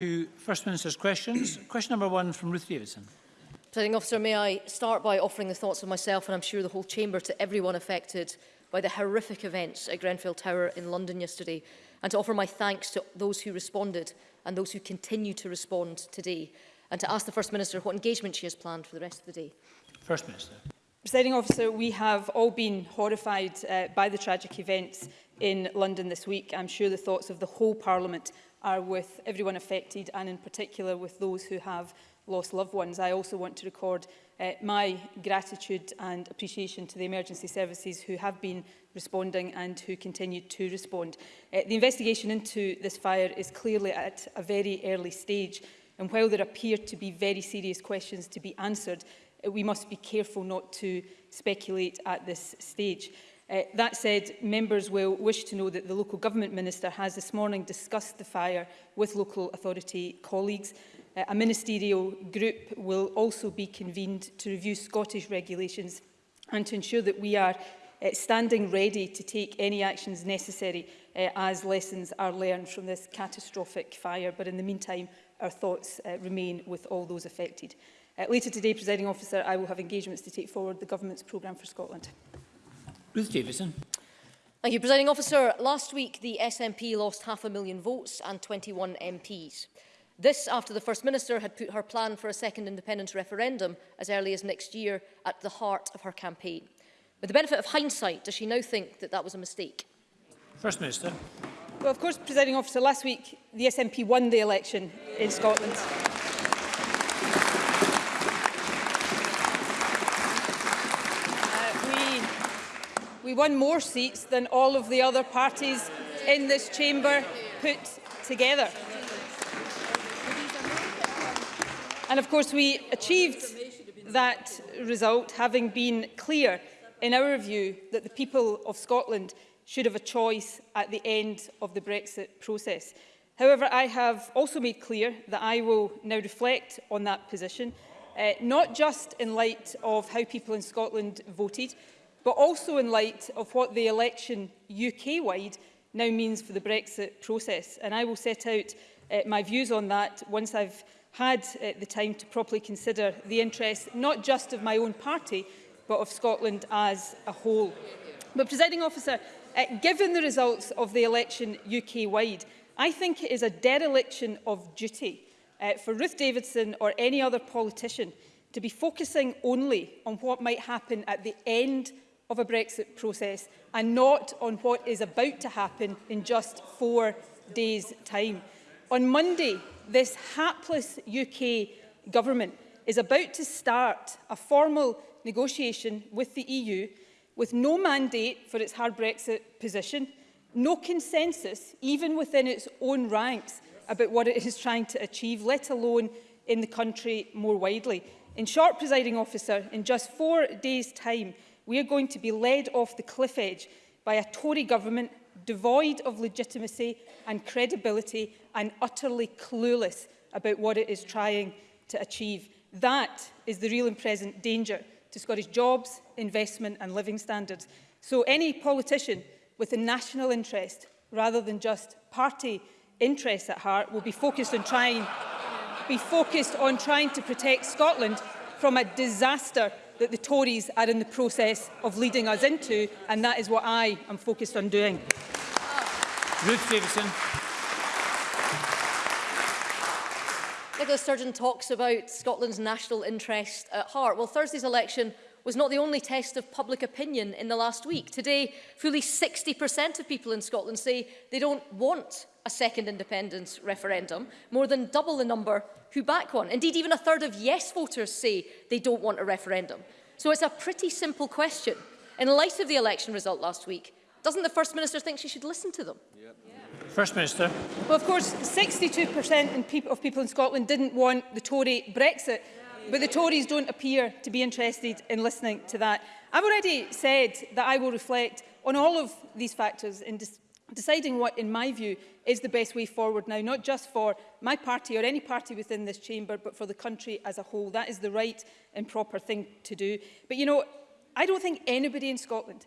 to First Minister's questions. Question number one from Ruth Davidson. Presiding officer, may I start by offering the thoughts of myself and I'm sure the whole chamber to everyone affected by the horrific events at Grenfell Tower in London yesterday and to offer my thanks to those who responded and those who continue to respond today and to ask the First Minister what engagement she has planned for the rest of the day. First Minister. Presiding officer, we have all been horrified uh, by the tragic events in London this week. I'm sure the thoughts of the whole Parliament are with everyone affected and in particular with those who have lost loved ones. I also want to record uh, my gratitude and appreciation to the emergency services who have been responding and who continue to respond. Uh, the investigation into this fire is clearly at a very early stage and while there appear to be very serious questions to be answered, uh, we must be careful not to speculate at this stage. Uh, that said, members will wish to know that the Local Government Minister has this morning discussed the fire with local authority colleagues. Uh, a ministerial group will also be convened to review Scottish regulations and to ensure that we are uh, standing ready to take any actions necessary uh, as lessons are learned from this catastrophic fire. But in the meantime, our thoughts uh, remain with all those affected. Uh, later today, Presiding Officer, I will have engagements to take forward the Government's programme for Scotland. Ruth Davison. Thank you, Presiding Officer. Last week, the SNP lost half a million votes and 21 MPs. This after the First Minister had put her plan for a second independence referendum as early as next year at the heart of her campaign. With the benefit of hindsight, does she now think that that was a mistake? First Minister. Well, of course, Presiding Officer, last week the SNP won the election in Scotland. We won more seats than all of the other parties in this chamber put together. And of course we achieved that result having been clear in our view that the people of Scotland should have a choice at the end of the Brexit process. However, I have also made clear that I will now reflect on that position, uh, not just in light of how people in Scotland voted, but also in light of what the election UK-wide now means for the Brexit process. And I will set out uh, my views on that once I've had uh, the time to properly consider the interests not just of my own party, but of Scotland as a whole. But, presiding officer, uh, given the results of the election UK-wide, I think it is a dereliction of duty uh, for Ruth Davidson or any other politician to be focusing only on what might happen at the end of a Brexit process and not on what is about to happen in just four days' time. On Monday, this hapless UK government is about to start a formal negotiation with the EU with no mandate for its hard Brexit position, no consensus, even within its own ranks, about what it is trying to achieve, let alone in the country more widely. In short, presiding officer, in just four days' time, we are going to be led off the cliff edge by a Tory government devoid of legitimacy and credibility and utterly clueless about what it is trying to achieve. That is the real and present danger to Scottish jobs, investment and living standards. So any politician with a national interest rather than just party interests at heart will be focused on trying be focused on trying to protect Scotland from a disaster that the Tories are in the process of leading us into, and that is what I am focused on doing. Ruth Davidson. Nicola Sturgeon talks about Scotland's national interest at heart. Well, Thursday's election was not the only test of public opinion in the last week. Today, fully 60% of people in Scotland say they don't want a second independence referendum, more than double the number who back one. Indeed, even a third of yes voters say they don't want a referendum. So it's a pretty simple question. In light of the election result last week, doesn't the First Minister think she should listen to them? Yep. Yeah. First Minister. Well, of course, 62% pe of people in Scotland didn't want the Tory Brexit, but the Tories don't appear to be interested in listening to that. I've already said that I will reflect on all of these factors in deciding what, in my view, is the best way forward now, not just for my party or any party within this chamber, but for the country as a whole. That is the right and proper thing to do. But, you know, I don't think anybody in Scotland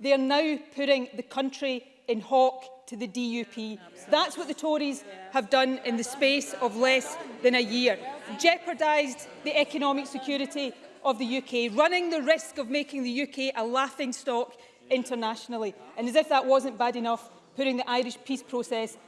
They are now putting the country in hawk to the DUP. That's what the Tories have done in the space of less than a year. Jeopardised the economic security of the UK, running the risk of making the UK a laughingstock internationally. And as if that wasn't bad enough, putting the Irish peace process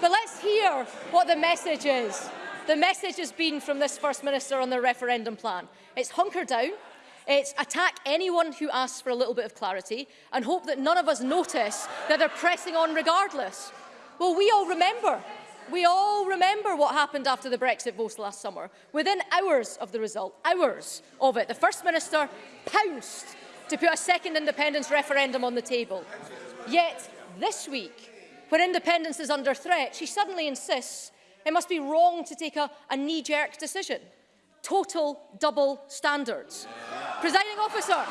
But let's hear what the message is. The message has been from this First Minister on the referendum plan. It's hunker down, it's attack anyone who asks for a little bit of clarity and hope that none of us notice that they're pressing on regardless. Well, we all remember We all remember what happened after the Brexit vote last summer. Within hours of the result, hours of it, the First Minister pounced to put a second independence referendum on the table. Yet this week, when independence is under threat, she suddenly insists it must be wrong to take a, a knee-jerk decision. Total double standards. Presiding officer,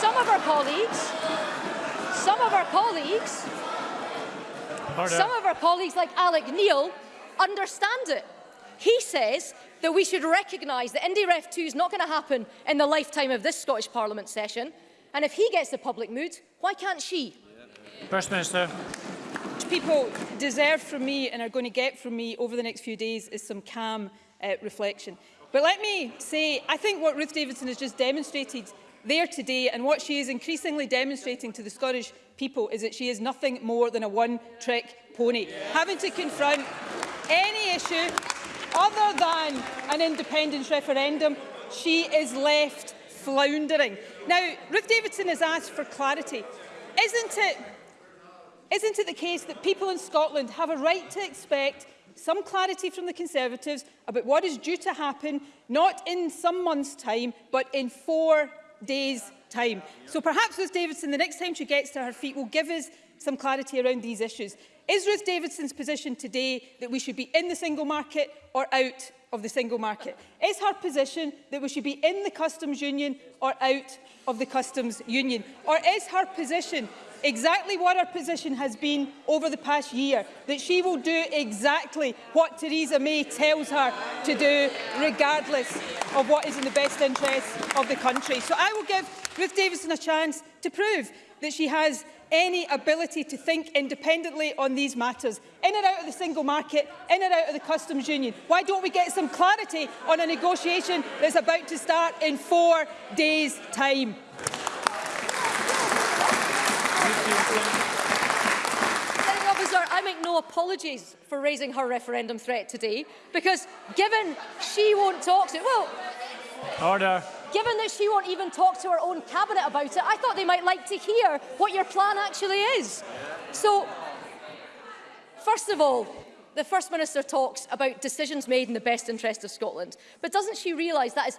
some of our colleagues, some of our colleagues Harder. Some of our colleagues, like Alec Neil, understand it. He says that we should recognise that IndyRef 2 is not going to happen in the lifetime of this Scottish Parliament session. And if he gets the public mood, why can't she? First Minister. What people deserve from me and are going to get from me over the next few days is some calm uh, reflection. But let me say, I think what Ruth Davidson has just demonstrated there today and what she is increasingly demonstrating to the Scottish people is that she is nothing more than a one-trick pony. Yeah. Having to confront any issue other than an independence referendum, she is left floundering. Now, Ruth Davidson has asked for clarity. Isn't it, isn't it the case that people in Scotland have a right to expect some clarity from the Conservatives about what is due to happen, not in some months' time, but in four days' time. So perhaps Ruth Davidson, the next time she gets to her feet, will give us some clarity around these issues. Is Ruth Davidson's position today that we should be in the single market or out of the single market? Is her position that we should be in the customs union or out of the customs union? Or is her position exactly what her position has been over the past year, that she will do exactly what Theresa May tells her to do, regardless of what is in the best interests of the country. So I will give Ruth Davidson a chance to prove that she has any ability to think independently on these matters, in and out of the single market, in and out of the customs union. Why don't we get some clarity on a negotiation that's about to start in four days' time? no apologies for raising her referendum threat today, because given she won't talk to... Well... Order. Given that she won't even talk to her own cabinet about it, I thought they might like to hear what your plan actually is. So, first of all, the First Minister talks about decisions made in the best interest of Scotland, but doesn't she realise that is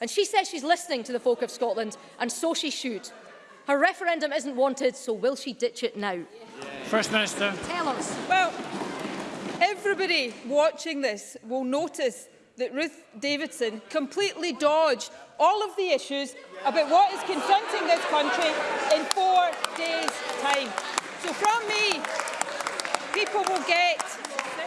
And she says she's listening to the folk of Scotland, and so she should. Her referendum isn't wanted, so will she ditch it now? First Minister. Tell us. Well, everybody watching this will notice that Ruth Davidson completely dodged all of the issues about what is confronting this country in four days' time. So from me, people will get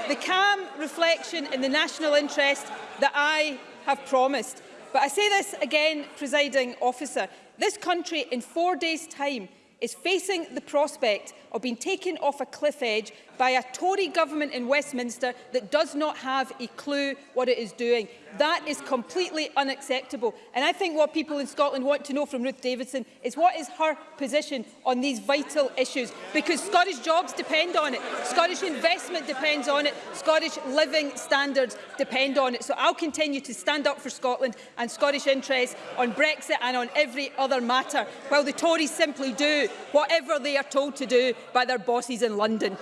the calm reflection in the national interest that I have promised. But I say this again, presiding officer, this country in four days' time is facing the prospect of being taken off a cliff edge by a Tory government in Westminster that does not have a clue what it is doing. That is completely unacceptable. And I think what people in Scotland want to know from Ruth Davidson is what is her position on these vital issues? Because Scottish jobs depend on it. Scottish investment depends on it. Scottish living standards depend on it. So I'll continue to stand up for Scotland and Scottish interests on Brexit and on every other matter, while the Tories simply do whatever they are told to do by their bosses in London.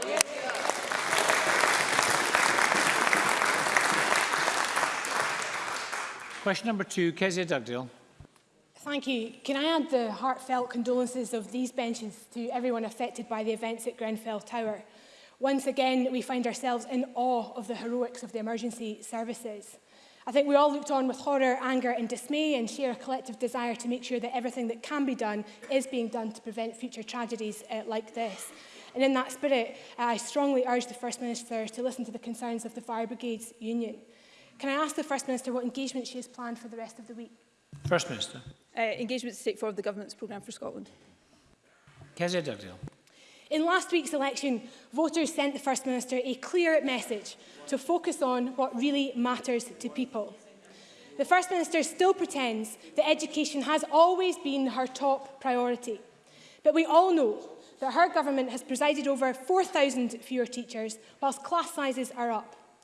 Question number two, Kezia Dugdale. Thank you. Can I add the heartfelt condolences of these benches to everyone affected by the events at Grenfell Tower? Once again, we find ourselves in awe of the heroics of the emergency services. I think we all looked on with horror, anger and dismay and share a collective desire to make sure that everything that can be done is being done to prevent future tragedies uh, like this. And in that spirit, uh, I strongly urge the First Minister to listen to the concerns of the Fire Brigades Union. Can I ask the First Minister what engagement she has planned for the rest of the week? First Minister. Uh, engagement to take forward the Government's programme for Scotland. Kezia Dugdale. In last week's election, voters sent the First Minister a clear message to focus on what really matters to people. The First Minister still pretends that education has always been her top priority. But we all know that her government has presided over 4,000 fewer teachers, whilst class sizes are up.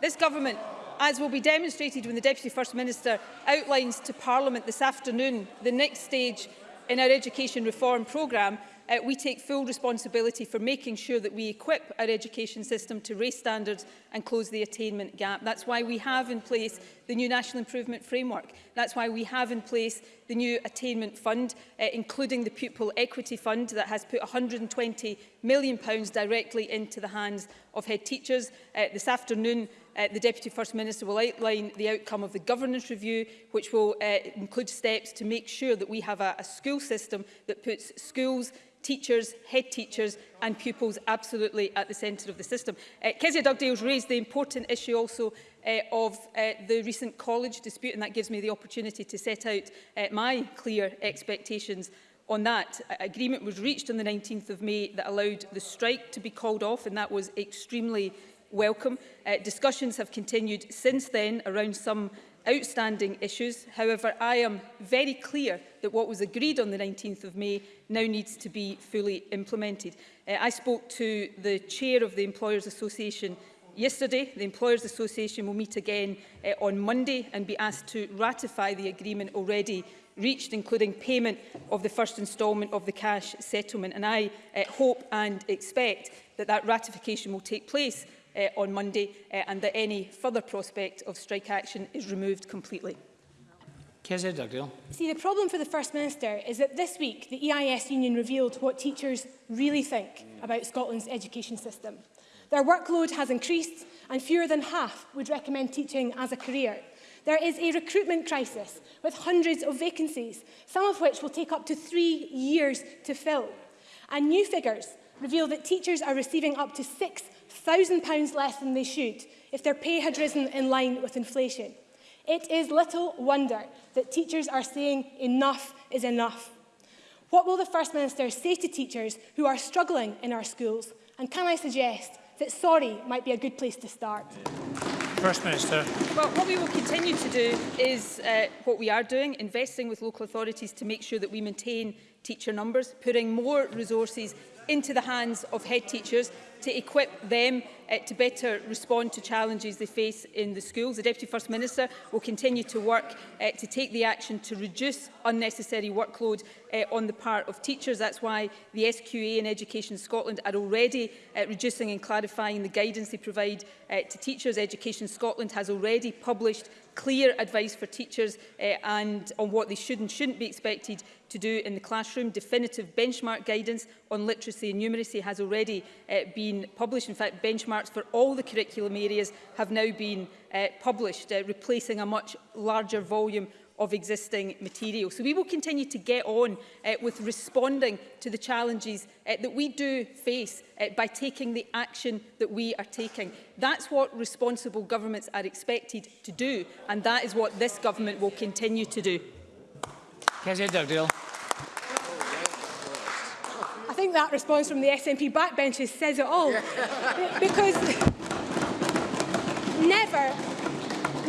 This government, as will be demonstrated when the Deputy First Minister outlines to Parliament this afternoon the next stage in our education reform programme, uh, we take full responsibility for making sure that we equip our education system to raise standards and close the attainment gap. That's why we have in place the new National Improvement Framework. That's why we have in place the new Attainment Fund, uh, including the Pupil Equity Fund that has put £120 million pounds directly into the hands of head teachers. Uh, this afternoon, uh, the Deputy First Minister will outline the outcome of the governance review, which will uh, include steps to make sure that we have a, a school system that puts schools teachers, head teachers and pupils absolutely at the centre of the system. Uh, Kezia Dugdale's raised the important issue also uh, of uh, the recent college dispute and that gives me the opportunity to set out uh, my clear expectations on that. A agreement was reached on the 19th of May that allowed the strike to be called off and that was extremely welcome. Uh, discussions have continued since then around some outstanding issues. However, I am very clear that what was agreed on the 19th of May now needs to be fully implemented. Uh, I spoke to the chair of the Employers Association yesterday. The Employers Association will meet again uh, on Monday and be asked to ratify the agreement already reached, including payment of the first instalment of the cash settlement. And I uh, hope and expect that that ratification will take place uh, on Monday uh, and that any further prospect of strike action is removed completely. See, the problem for the First Minister is that this week the EIS union revealed what teachers really think about Scotland's education system. Their workload has increased and fewer than half would recommend teaching as a career. There is a recruitment crisis with hundreds of vacancies, some of which will take up to three years to fill. And new figures reveal that teachers are receiving up to six £1,000 less than they should if their pay had risen in line with inflation. It is little wonder that teachers are saying enough is enough. What will the First Minister say to teachers who are struggling in our schools? And can I suggest that sorry might be a good place to start? First Minister. Well, what we will continue to do is uh, what we are doing, investing with local authorities to make sure that we maintain teacher numbers, putting more resources into the hands of head teachers to equip them uh, to better respond to challenges they face in the schools. The Deputy First Minister will continue to work uh, to take the action to reduce unnecessary workload uh, on the part of teachers. That's why the SQA and Education Scotland are already uh, reducing and clarifying the guidance they provide uh, to teachers. Education Scotland has already published clear advice for teachers uh, and on what they should and shouldn't be expected to do in the classroom. Definitive benchmark guidance on literacy and numeracy has already uh, been been published. In fact, benchmarks for all the curriculum areas have now been uh, published, uh, replacing a much larger volume of existing material. So we will continue to get on uh, with responding to the challenges uh, that we do face uh, by taking the action that we are taking. That's what responsible governments are expected to do, and that is what this government will continue to do. Kezia Dugdale think that response from the SNP backbenches says it all. because never,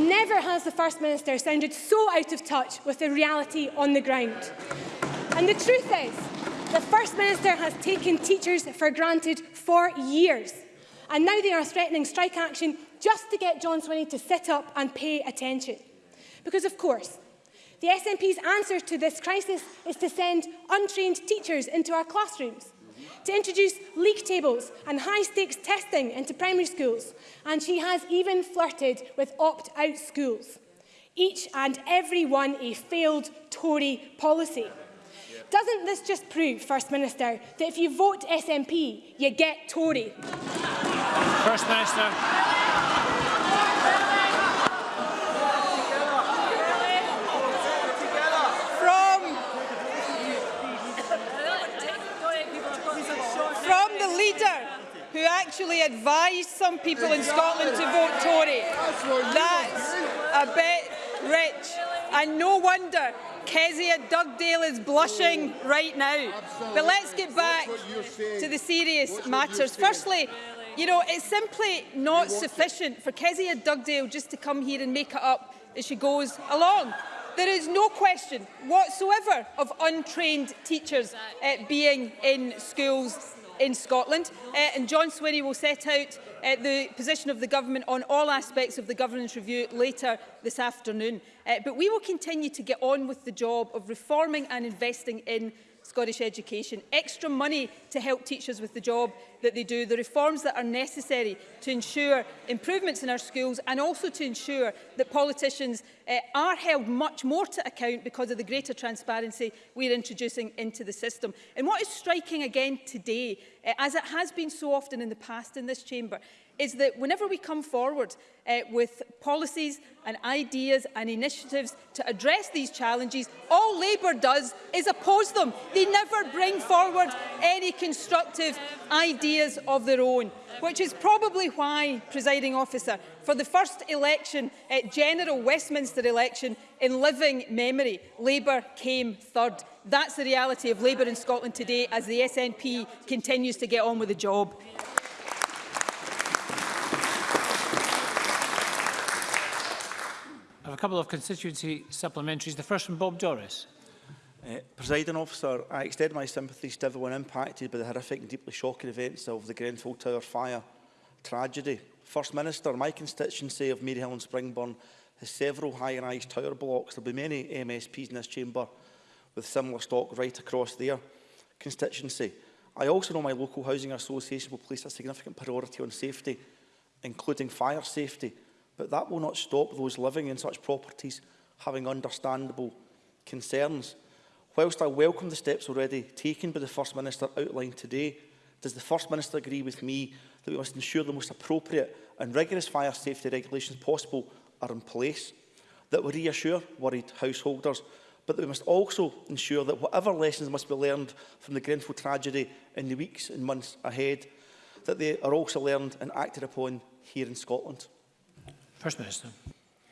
never has the First Minister sounded so out of touch with the reality on the ground. And the truth is, the First Minister has taken teachers for granted for years. And now they are threatening strike action just to get John Swinney to sit up and pay attention. Because, of course, the SNP's answer to this crisis is to send untrained teachers into our classrooms to introduce league tables and high-stakes testing into primary schools, and she has even flirted with opt-out schools. Each and every one a failed Tory policy. Doesn't this just prove, First Minister, that if you vote SNP, you get Tory? First Minister. leader who actually advised some people in Scotland to vote Tory. That's a bit rich. And no wonder Kezia Dugdale is blushing right now. But let's get back to the serious matters. Firstly, you know, it's simply not sufficient for Kezia Dugdale just to come here and make it up as she goes along. There is no question whatsoever of untrained teachers uh, being in schools in Scotland. Uh, and John Swinney will set out uh, the position of the government on all aspects of the governance review later this afternoon. Uh, but we will continue to get on with the job of reforming and investing in Scottish education, extra money to help teachers with the job that they do, the reforms that are necessary to ensure improvements in our schools and also to ensure that politicians uh, are held much more to account because of the greater transparency we're introducing into the system. And what is striking again today, uh, as it has been so often in the past in this chamber, is that whenever we come forward uh, with policies and ideas and initiatives to address these challenges, all Labour does is oppose them. They never bring forward any constructive ideas of their own, which is probably why, presiding officer, for the first election, at uh, general Westminster election, in living memory, Labour came third. That's the reality of Labour in Scotland today as the SNP continues to get on with the job. have a couple of constituency supplementaries. The first from Bob Doris. Uh, Presiding officer, I extend my sympathies to everyone impacted by the horrific and deeply shocking events of the Grenfell Tower fire tragedy. First Minister, my constituency of Maryhill and Springburn has several high-rise tower blocks. There will be many MSPs in this chamber with similar stock right across their constituency. I also know my local housing association will place a significant priority on safety, including fire safety, But that will not stop those living in such properties having understandable concerns. Whilst I welcome the steps already taken by the First Minister outlined today, does the First Minister agree with me that we must ensure the most appropriate and rigorous fire safety regulations possible are in place, that we reassure worried householders, but that we must also ensure that whatever lessons must be learned from the Grenfell tragedy in the weeks and months ahead, that they are also learned and acted upon here in Scotland. First Minister.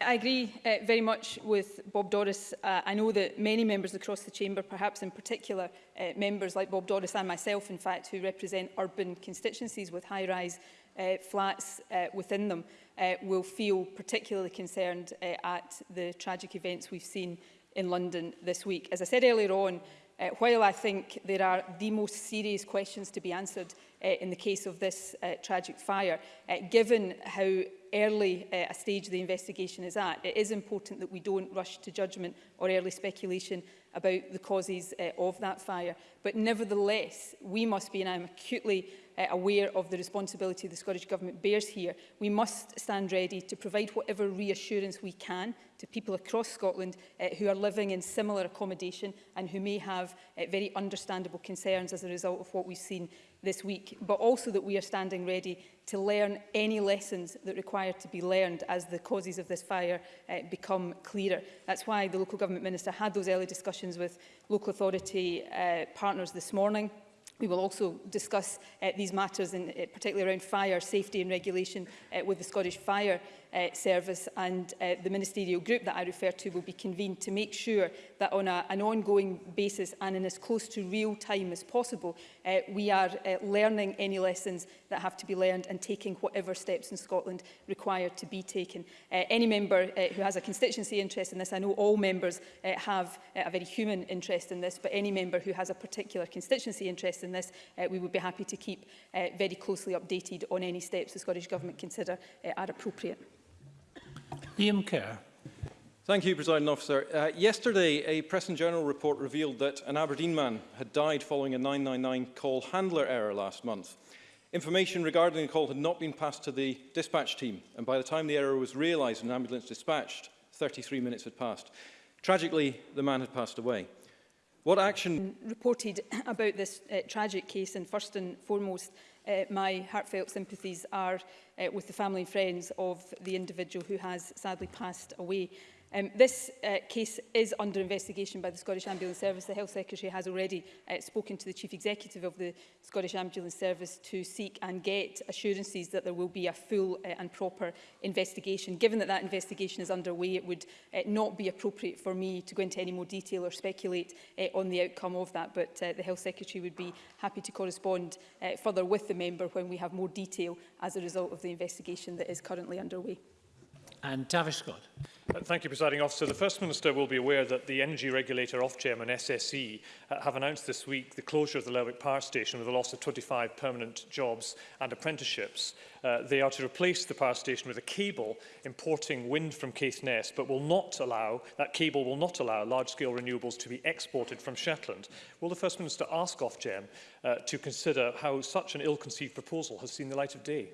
I agree uh, very much with Bob Doris. Uh, I know that many members across the chamber, perhaps in particular uh, members like Bob Doris and myself, in fact, who represent urban constituencies with high-rise uh, flats uh, within them, uh, will feel particularly concerned uh, at the tragic events we've seen in London this week. As I said earlier on, uh, while I think there are the most serious questions to be answered uh, in the case of this uh, tragic fire, uh, given how early uh, a stage the investigation is at, it is important that we don't rush to judgment or early speculation about the causes uh, of that fire. But nevertheless, we must be, and I'm acutely uh, aware of the responsibility the Scottish Government bears here, we must stand ready to provide whatever reassurance we can to people across Scotland uh, who are living in similar accommodation and who may have uh, very understandable concerns as a result of what we've seen this week, but also that we are standing ready to learn any lessons that require to be learned as the causes of this fire uh, become clearer. That's why the Local Government Minister had those early discussions with local authority uh, partners this morning. We will also discuss uh, these matters, in, uh, particularly around fire safety and regulation, uh, with the Scottish Fire uh, Service and uh, the ministerial group that I refer to will be convened to make sure that on a, an ongoing basis and in as close to real time as possible, uh, we are uh, learning any lessons that have to be learned and taking whatever steps in Scotland required to be taken. Uh, any member uh, who has a constituency interest in this, I know all members uh, have uh, a very human interest in this, but any member who has a particular constituency interest in this, uh, we would be happy to keep uh, very closely updated on any steps the Scottish Government consider uh, are appropriate. Liam Kerr. Thank you, President Officer. Uh, yesterday, a Press and Journal report revealed that an Aberdeen man had died following a 999 call handler error last month. Information regarding the call had not been passed to the dispatch team, and by the time the error was realised and an ambulance dispatched, 33 minutes had passed. Tragically, the man had passed away. What action... ...reported about this uh, tragic case and first and foremost uh, my heartfelt sympathies are uh, with the family and friends of the individual who has sadly passed away. Um, this uh, case is under investigation by the Scottish Ambulance Service. The Health Secretary has already uh, spoken to the Chief Executive of the Scottish Ambulance Service to seek and get assurances that there will be a full uh, and proper investigation. Given that that investigation is underway, it would uh, not be appropriate for me to go into any more detail or speculate uh, on the outcome of that, but uh, the Health Secretary would be happy to correspond uh, further with the member when we have more detail as a result of the investigation that is currently underway and Tavish Scott. Uh, thank you, Presiding Officer. The First Minister will be aware that the Energy Regulator Ofgem and SSE uh, have announced this week the closure of the Lerwick Power Station with a loss of 25 permanent jobs and apprenticeships. Uh, they are to replace the power station with a cable importing wind from Caithness, but will not allow, that cable will not allow large-scale renewables to be exported from Shetland. Will the First Minister ask Ofgem uh, to consider how such an ill-conceived proposal has seen the light of day?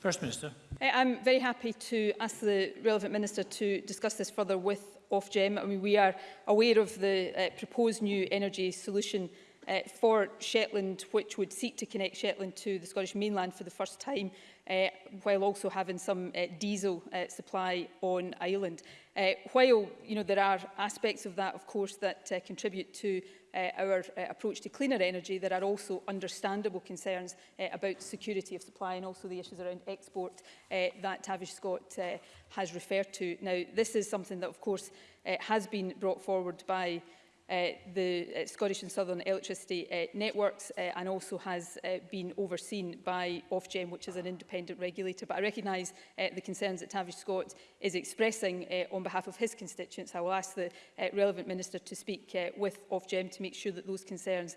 First Minister. I'm very happy to ask the relevant minister to discuss this further with Ofgem. I mean, we are aware of the uh, proposed new energy solution uh, for Shetland, which would seek to connect Shetland to the Scottish mainland for the first time uh, while also having some uh, diesel uh, supply on island. Uh, while you know, there are aspects of that, of course, that uh, contribute to uh, our uh, approach to cleaner energy, there are also understandable concerns uh, about security of supply and also the issues around export uh, that Tavish Scott uh, has referred to. Now, this is something that, of course, uh, has been brought forward by Uh, the uh, Scottish and Southern Electricity uh, Networks uh, and also has uh, been overseen by Ofgem, which is an independent regulator. But I recognise uh, the concerns that Tavish Scott is expressing uh, on behalf of his constituents. I will ask the uh, relevant minister to speak uh, with Ofgem to make sure that those concerns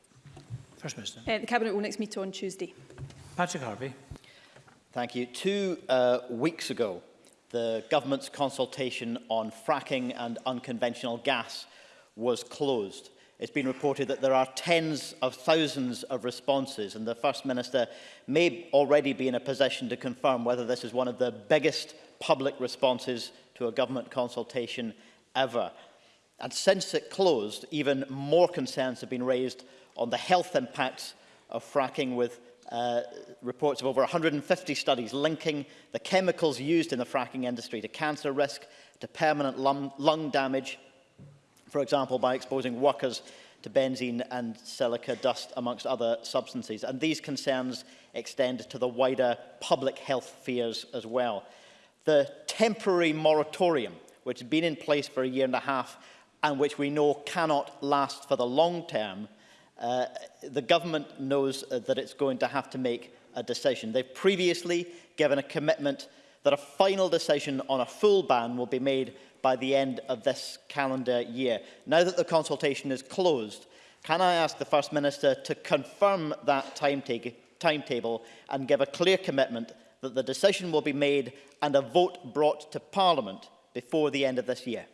First Minister. Uh, the Cabinet will next meet on Tuesday. Patrick Harvey. Thank you. Two uh, weeks ago, the government's consultation on fracking and unconventional gas was closed. It's been reported that there are tens of thousands of responses and the First Minister may already be in a position to confirm whether this is one of the biggest public responses to a government consultation ever. And since it closed, even more concerns have been raised on the health impacts of fracking with uh, reports of over 150 studies linking the chemicals used in the fracking industry to cancer risk, to permanent lung, lung damage, for example, by exposing workers to benzene and silica dust, amongst other substances. And these concerns extend to the wider public health fears as well. The temporary moratorium, which has been in place for a year and a half, and which we know cannot last for the long term, Uh, the government knows uh, that it's going to have to make a decision. They've previously given a commitment that a final decision on a full ban will be made by the end of this calendar year. Now that the consultation is closed, can I ask the First Minister to confirm that timetable and give a clear commitment that the decision will be made and a vote brought to Parliament before the end of this year?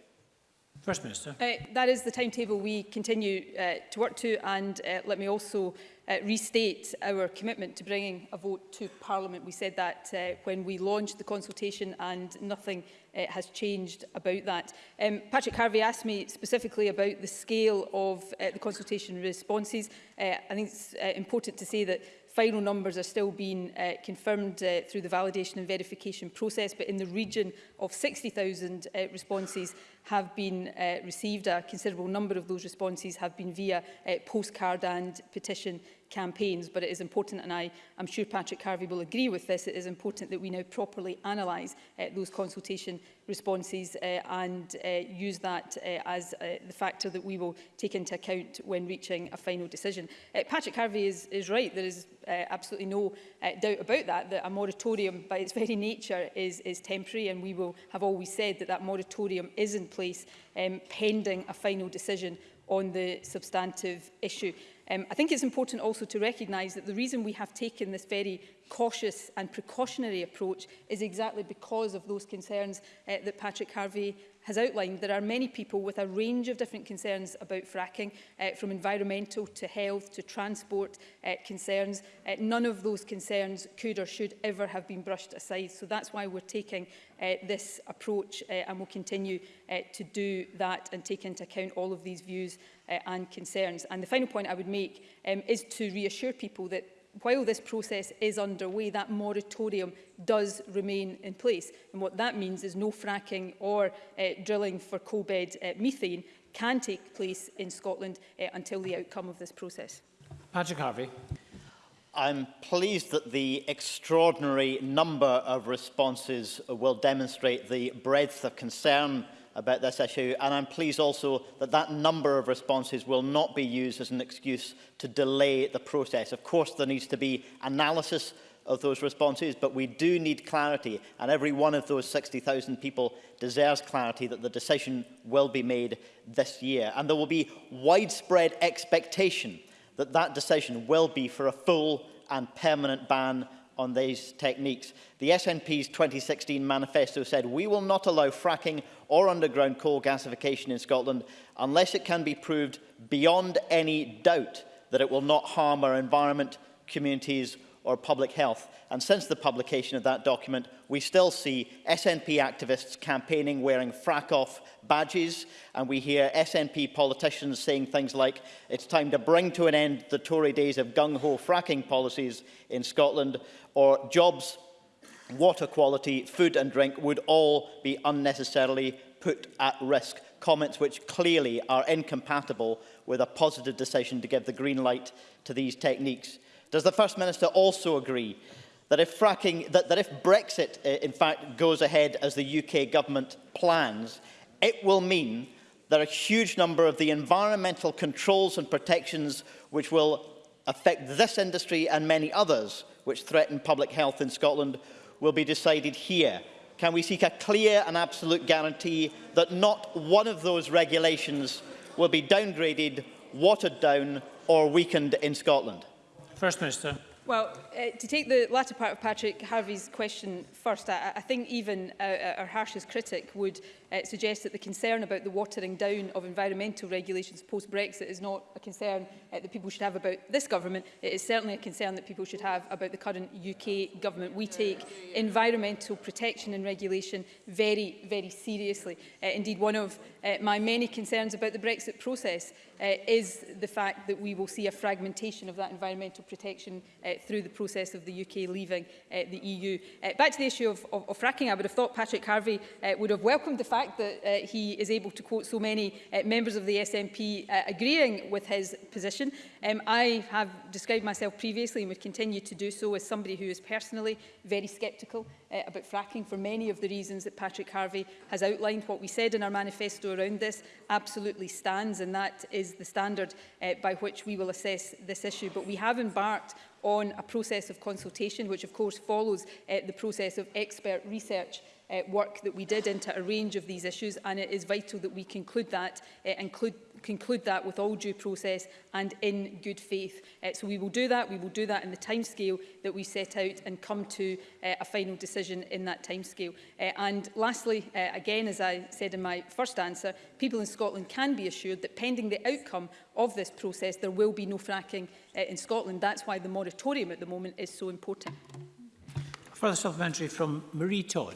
First Minister. Uh, that is the timetable we continue uh, to work to and uh, let me also uh, restate our commitment to bringing a vote to Parliament. We said that uh, when we launched the consultation and nothing uh, has changed about that. Um, Patrick Harvey asked me specifically about the scale of uh, the consultation responses. Uh, I think it's uh, important to say that final numbers are still being uh, confirmed uh, through the validation and verification process, but in the region of 60,000 uh, responses have been uh, received. A considerable number of those responses have been via uh, postcard and petition campaigns, but it is important, and I am sure Patrick Harvey will agree with this, it is important that we now properly analyse uh, those consultation responses uh, and uh, use that uh, as uh, the factor that we will take into account when reaching a final decision. Uh, Patrick Harvey is, is right, there is uh, absolutely no uh, doubt about that, that a moratorium by its very nature is, is temporary and we will have always said that that moratorium is in place um, pending a final decision on the substantive issue. Um, I think it's important also to recognise that the reason we have taken this very cautious and precautionary approach is exactly because of those concerns uh, that Patrick Harvey has outlined. There are many people with a range of different concerns about fracking, uh, from environmental to health to transport uh, concerns. Uh, none of those concerns could or should ever have been brushed aside. So that's why we're taking uh, this approach uh, and we'll continue uh, to do that and take into account all of these views uh, and concerns. And the final point I would make um, is to reassure people that while this process is underway, that moratorium does remain in place. And what that means is no fracking or uh, drilling for coal-bed uh, methane can take place in Scotland uh, until the outcome of this process. Patrick Harvey. I'm pleased that the extraordinary number of responses will demonstrate the breadth of concern about this issue, and I'm pleased also that that number of responses will not be used as an excuse to delay the process. Of course, there needs to be analysis of those responses, but we do need clarity, and every one of those 60,000 people deserves clarity that the decision will be made this year. And there will be widespread expectation that that decision will be for a full and permanent ban on these techniques. The SNP's 2016 manifesto said, we will not allow fracking or underground coal gasification in Scotland unless it can be proved beyond any doubt that it will not harm our environment, communities or public health. And since the publication of that document, we still see SNP activists campaigning wearing frack-off badges, and we hear SNP politicians saying things like, it's time to bring to an end the Tory days of gung-ho fracking policies in Scotland, or jobs water quality, food and drink would all be unnecessarily put at risk. Comments which clearly are incompatible with a positive decision to give the green light to these techniques. Does the First Minister also agree that if, fracking, that, that if Brexit uh, in fact goes ahead as the UK government plans, it will mean that a huge number of the environmental controls and protections which will affect this industry and many others which threaten public health in Scotland will be decided here? Can we seek a clear and absolute guarantee that not one of those regulations will be downgraded, watered down or weakened in Scotland? First Minister. Well, uh, to take the latter part of Patrick Harvey's question first, I, I think even uh, our harshest critic would uh, suggest that the concern about the watering down of environmental regulations post-Brexit is not a concern uh, that people should have about this government. It is certainly a concern that people should have about the current UK government. We take environmental protection and regulation very, very seriously. Uh, indeed, one of uh, my many concerns about the Brexit process uh, is the fact that we will see a fragmentation of that environmental protection uh, Uh, through the process of the UK leaving uh, the EU. Uh, back to the issue of, of, of, fracking, I would have thought Patrick Harvey would have welcomed the fact that he is able to quote so many members of the SNP agreeing with his position. Um, I have described myself previously and would continue to do so as somebody who is personally very sceptical uh, about fracking for many of the reasons that Patrick Harvey has outlined. What we said in our manifesto around this absolutely stands and that is the standard uh, by which we will assess this issue. But we have embarked on a process of consultation, which of course follows uh, the process of expert research uh, work that we did into a range of these issues and it is vital that we conclude that, uh, include conclude that with all due process and in good faith. Uh, so we will do that. We will do that in the timescale that we set out and come to uh, a final decision in that timescale. Uh, and lastly, uh, again, as I said in my first answer, people in Scotland can be assured that pending the outcome of this process, there will be no fracking uh, in Scotland. That's why the moratorium at the moment is so important. Further supplementary from Marie Todd.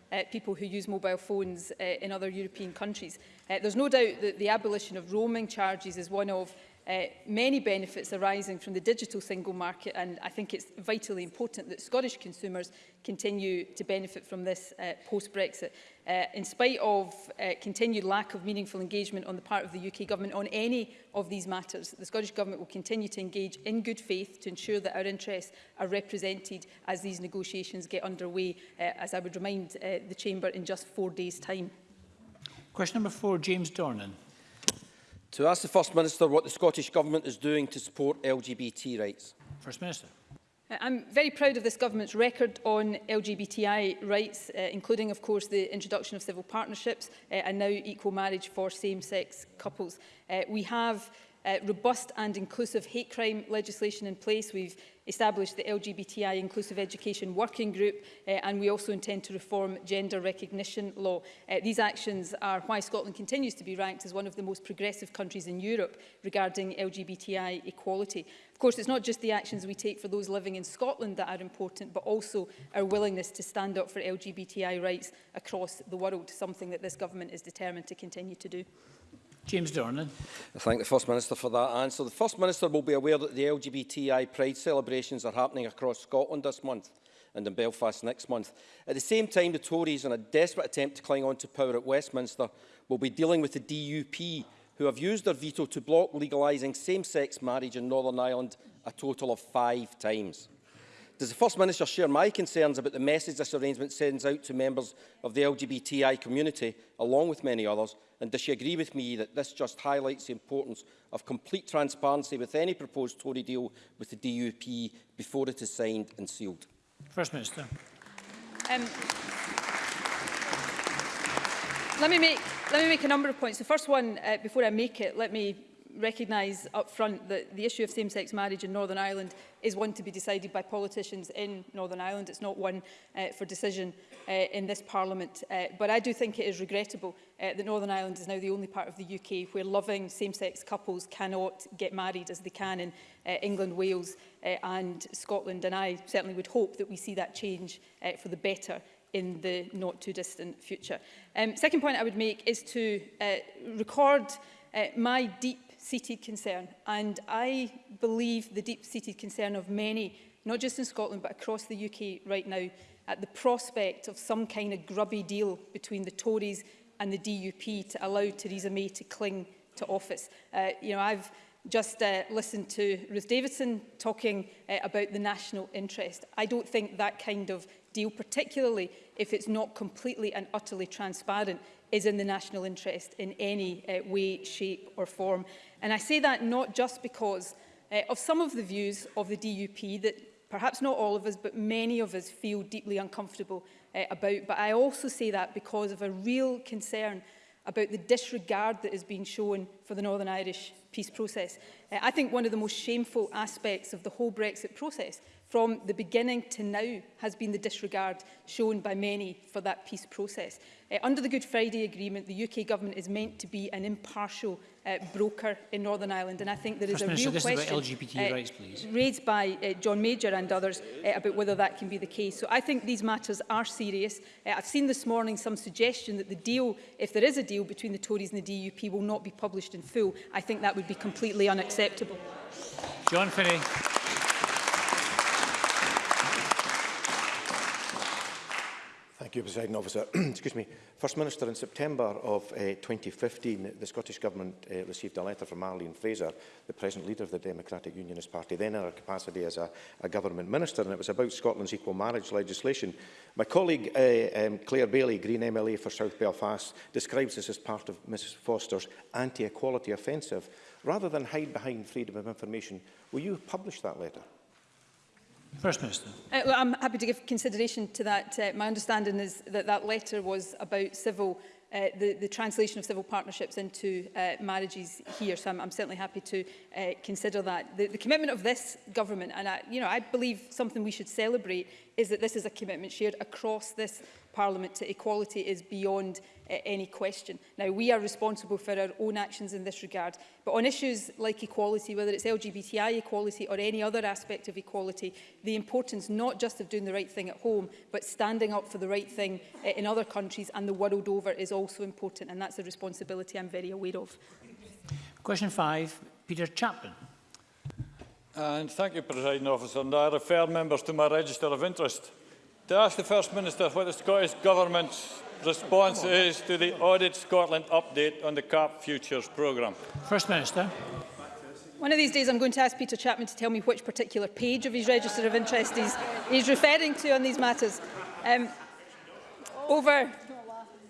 uh, people who use mobile phones uh, in other European countries. Uh, there's no doubt that the abolition of roaming charges is one of uh, many benefits arising from the digital single market and I think it's vitally important that Scottish consumers continue to benefit from this uh, post-Brexit. Uh, in spite of uh, continued lack of meaningful engagement on the part of the UK Government on any of these matters, the Scottish Government will continue to engage in good faith to ensure that our interests are represented as these negotiations get underway, uh, as I would remind uh, the Chamber in just four days' time. Question number four, James Dornan to ask the First Minister what the Scottish Government is doing to support LGBT rights. First Minister. Uh, I'm very proud of this government's record on LGBTI rights, uh, including, of course, the introduction of civil partnerships uh, and now equal marriage for same-sex couples. Uh, we have uh, robust and inclusive hate crime legislation in place. We've established the LGBTI Inclusive Education Working Group uh, and we also intend to reform gender recognition law. Uh, these actions are why Scotland continues to be ranked as one of the most progressive countries in Europe regarding LGBTI equality. Of course, it's not just the actions we take for those living in Scotland that are important, but also our willingness to stand up for LGBTI rights across the world, something that this government is determined to continue to do. James Dornan. I thank the First Minister for that answer. The First Minister will be aware that the LGBTI Pride celebrations are happening across Scotland this month and in Belfast next month. At the same time, the Tories, in a desperate attempt to cling on to power at Westminster, will be dealing with the DUP, who have used their veto to block legalising same-sex marriage in Northern Ireland a total of five times. Does the First Minister share my concerns about the message this arrangement sends out to members of the LGBTI community, along with many others, And does she agree with me that this just highlights the importance of complete transparency with any proposed Tory deal with the DUP before it is signed and sealed? First Minister. Um, let me make let me make a number of points. The first one, uh, before I make it, let me recognise up front that the issue of same-sex marriage in Northern Ireland is one to be decided by politicians in Northern Ireland. It's not one uh, for decision uh, in this Parliament. Uh, but I do think it is regrettable uh, that Northern Ireland is now the only part of the UK where loving same-sex couples cannot get married as they can in uh, England, Wales uh, and Scotland. And I certainly would hope that we see that change uh, for the better in the not too distant future. Um, second point I would make is to uh, record uh, my deep deep-seated concern. And I believe the deep-seated concern of many, not just in Scotland, but across the UK right now, at the prospect of some kind of grubby deal between the Tories and the DUP to allow Theresa May to cling to office. Uh, you know, I've just uh, listened to Ruth Davidson talking uh, about the national interest. I don't think that kind of deal, particularly if it's not completely and utterly transparent, is in the national interest in any uh, way, shape or form. And I say that not just because uh, of some of the views of the DUP that perhaps not all of us, but many of us feel deeply uncomfortable uh, about. But I also say that because of a real concern about the disregard that has been shown for the Northern Irish peace process. Uh, I think one of the most shameful aspects of the whole Brexit process from the beginning to now has been the disregard shown by many for that peace process. Uh, under the Good Friday Agreement, the UK government is meant to be an impartial uh, broker in Northern Ireland. And I think there First is a Minister, real question LGBT uh, rights, raised by uh, John Major and others uh, about whether that can be the case. So I think these matters are serious. Uh, I've seen this morning some suggestion that the deal, if there is a deal between the Tories and the DUP, will not be published in full. I think that would be completely unacceptable. John Finney. Thank you, President Officer. Excuse me. First Minister, in September of uh, eh, 2015, the Scottish Government uh, received a letter from Arlene Fraser, the present leader of the Democratic Unionist Party, then in her capacity as a, a Government Minister, and it was about Scotland's equal marriage legislation. My colleague, uh, um, Claire Bailey, Green MLA for South Belfast, describes this as part of Mrs Foster's anti-equality offensive. Rather than hide behind freedom of information, will you publish that letter? First Minister. Uh, well, I'm happy to give consideration to that. Uh, my understanding is that that letter was about civil uh, the, the translation of civil partnerships into uh, marriages here. So I'm, I'm certainly happy to uh, consider that. The, the commitment of this government, and I, you know, I believe something we should celebrate, is that this is a commitment shared across this Parliament to equality is beyond uh, any question. Now, we are responsible for our own actions in this regard, but on issues like equality, whether it's LGBTI equality or any other aspect of equality, the importance not just of doing the right thing at home, but standing up for the right thing uh, in other countries and the world over is also important, and that's a responsibility I'm very aware of. Question five, Peter Chapman. Uh, and thank you, President Officer. And I refer members to my register of interest to ask the First Minister what the Scottish Government's response oh, is to the Audit Scotland update on the CAP Futures programme. First Minister. One of these days I'm going to ask Peter Chapman to tell me which particular page of his register of interest he's, he's referring to on these matters. Um, over,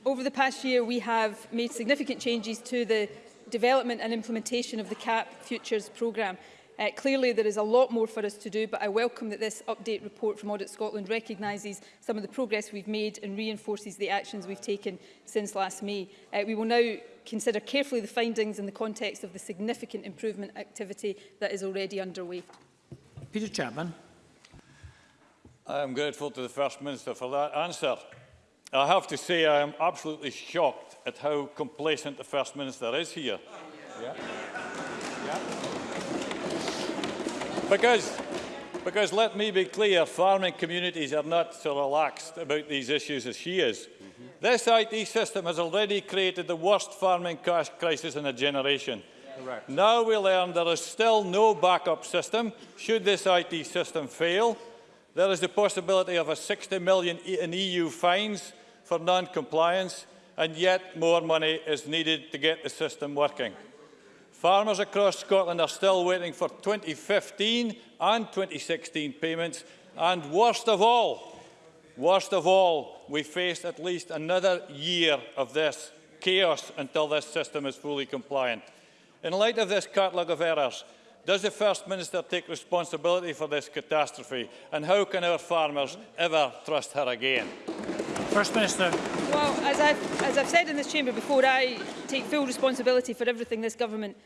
over the past year we have made significant changes to the development and implementation of the CAP Futures programme. Uh, clearly, there is a lot more for us to do, but I welcome that this update report from Audit Scotland recognises some of the progress we've made and reinforces the actions we've taken since last May. Uh, we will now consider carefully the findings in the context of the significant improvement activity that is already underway. Peter Chapman. I am grateful to the First Minister for that answer. I have to say I am absolutely shocked at how complacent the First Minister is here. Yeah. Yeah. Because, because let me be clear, farming communities are not so relaxed about these issues as she is. Mm -hmm. This IT system has already created the worst farming crisis in a generation. Correct. Now we learn there is still no backup system should this IT system fail. There is the possibility of a 60 million in EU fines for non-compliance, and yet more money is needed to get the system working. Farmers across Scotland are still waiting for 2015 and 2016 payments, and worst of all, worst of all, we face at least another year of this chaos until this system is fully compliant. In light of this catalogue of errors, does the First Minister take responsibility for this catastrophe, and how can our farmers ever trust her again? First Minister. Well, as I've, as I've said in this chamber before, I take full responsibility for everything this government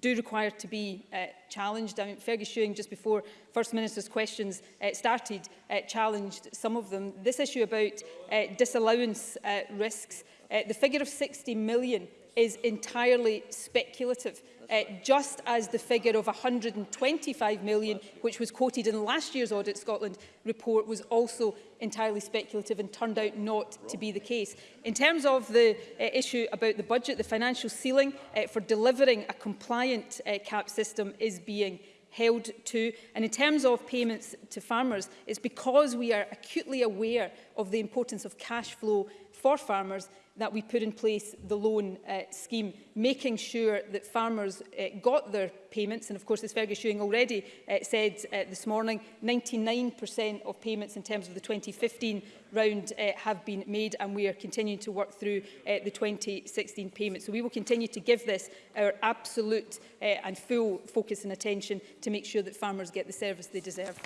do require to be uh, challenged. I mean, Fergus Shewing, just before First Minister's questions uh, started, uh, challenged some of them. This issue about uh, disallowance uh, risks, uh, the figure of 60 million is entirely speculative uh, just as the figure of 125 million, which was quoted in last year's Audit Scotland report, was also entirely speculative and turned out not to be the case. In terms of the uh, issue about the budget, the financial ceiling uh, for delivering a compliant uh, cap system is being held to. And in terms of payments to farmers, it's because we are acutely aware of the importance of cash flow for farmers that we put in place the loan uh, scheme, making sure that farmers uh, got their payments. And of course, as Fergus Ewing already uh, said uh, this morning, 99% of payments in terms of the 2015 round uh, have been made and we are continuing to work through uh, the 2016 payments. So we will continue to give this our absolute uh, and full focus and attention to make sure that farmers get the service they deserve.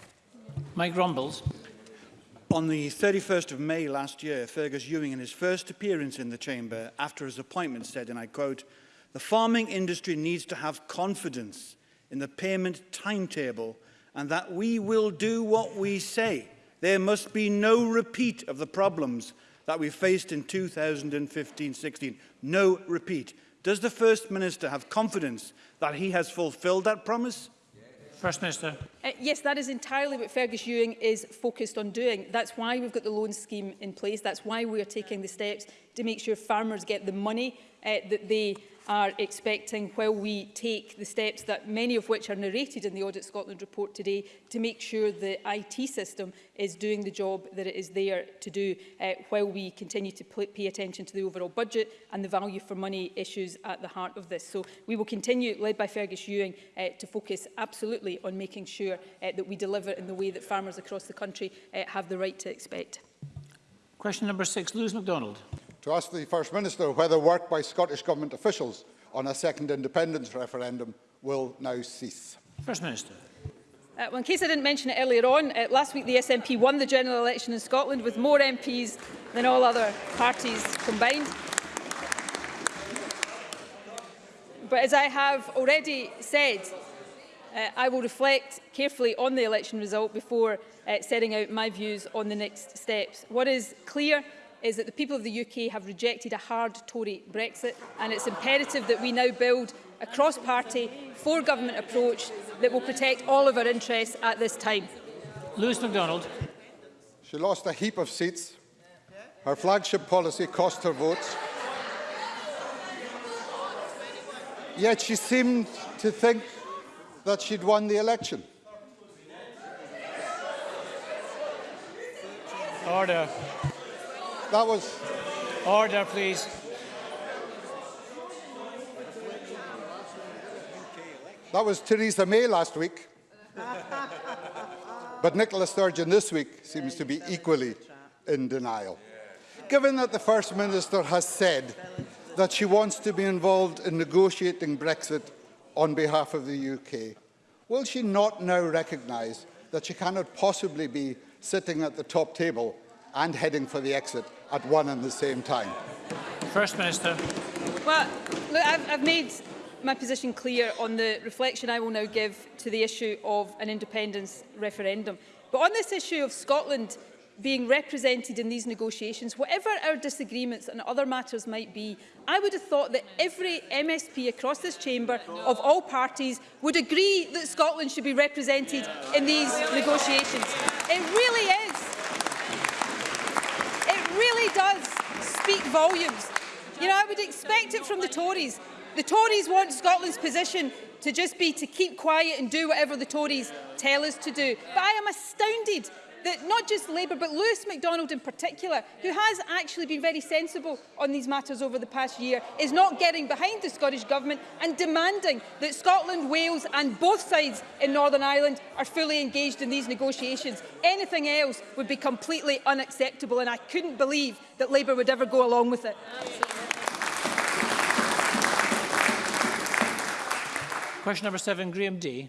Mike Rumbles. On the 31st of May last year, Fergus Ewing, in his first appearance in the Chamber after his appointment, said, and I quote, the farming industry needs to have confidence in the payment timetable and that we will do what we say. There must be no repeat of the problems that we faced in 2015-16. No repeat. Does the First Minister have confidence that he has fulfilled that promise? First Minister. Uh, yes, that is entirely what Fergus Ewing is focused on doing. That's why we've got the loan scheme in place. That's why we are taking the steps to make sure farmers get the money uh, that they are expecting while we take the steps that many of which are narrated in the Audit Scotland report today to make sure the IT system is doing the job that it is there to do uh, while we continue to pay attention to the overall budget and the value for money issues at the heart of this. So we will continue, led by Fergus Ewing, uh, to focus absolutely on making sure uh, that we deliver in the way that farmers across the country uh, have the right to expect. Question number six, Lewis MacDonald to ask the First Minister whether work by Scottish Government officials on a second independence referendum will now cease. First Minister. Uh, well, in case I didn't mention it earlier on, uh, last week the SNP won the general election in Scotland with more MPs than all other parties combined. But as I have already said, uh, I will reflect carefully on the election result before uh, setting out my views on the next steps. What is clear is that the people of the UK have rejected a hard Tory Brexit and it's imperative that we now build a cross-party, for-government approach that will protect all of our interests at this time. Lewis MacDonald. She lost a heap of seats. Her flagship policy cost her votes. Yet she seemed to think that she'd won the election. Order that was... Order, please. That was Theresa May last week. but Nicola Sturgeon this week seems to be equally in denial. Given that the First Minister has said that she wants to be involved in negotiating Brexit on behalf of the UK, will she not now recognise that she cannot possibly be sitting at the top table and heading for the exit at one and the same time? First Minister. Well, look, I've, I've made my position clear on the reflection I will now give to the issue of an independence referendum. But on this issue of Scotland being represented in these negotiations, whatever our disagreements and other matters might be, I would have thought that every MSP across this chamber of all parties would agree that Scotland should be represented in these negotiations. It really is does speak volumes. You know, I would expect it from the Tories. The Tories want Scotland's position to just be to keep quiet and do whatever the Tories tell us to do. But I am astounded that not just Labour but Lewis MacDonald in particular, who has actually been very sensible on these matters over the past year, is not getting behind the Scottish Government and demanding that Scotland, Wales and both sides in Northern Ireland are fully engaged in these negotiations. Anything else would be completely unacceptable and I couldn't believe that Labour would ever go along with it. Question number seven, Graham D.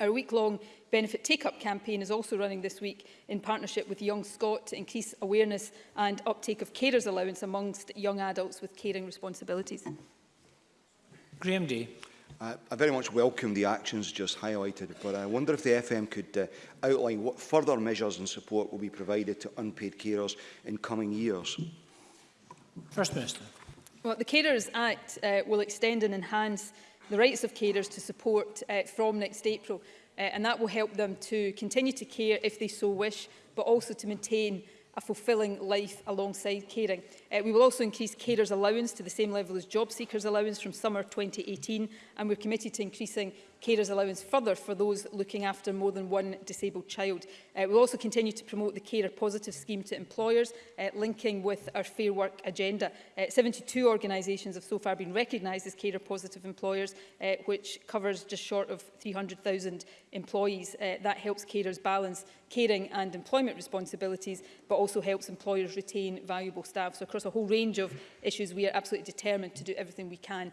Our week-long benefit take-up campaign is also running this week in partnership with Young Scot to increase awareness and uptake of carers allowance amongst young adults with caring responsibilities. Graham Day. I very much welcome the actions just highlighted, but I wonder if the FM could uh, outline what further measures and support will be provided to unpaid carers in coming years. First Minister. Well, the Carers Act uh, will extend and enhance the rights of carers to support uh, from next April. Uh, and that will help them to continue to care if they so wish, but also to maintain a fulfilling life alongside caring. Uh, we will also increase carers' allowance to the same level as job seekers' allowance from summer 2018, and we're committed to increasing carers allowance further for those looking after more than one disabled child. Uh, we'll also continue to promote the carer positive scheme to employers, uh, linking with our Fair Work agenda. Uh, 72 organisations have so far been recognised as carer positive employers, uh, which covers just short of 300,000 employees. Uh, that helps carers balance caring and employment responsibilities, but also helps employers retain valuable staff. So across a whole range of issues, we are absolutely determined to do everything we can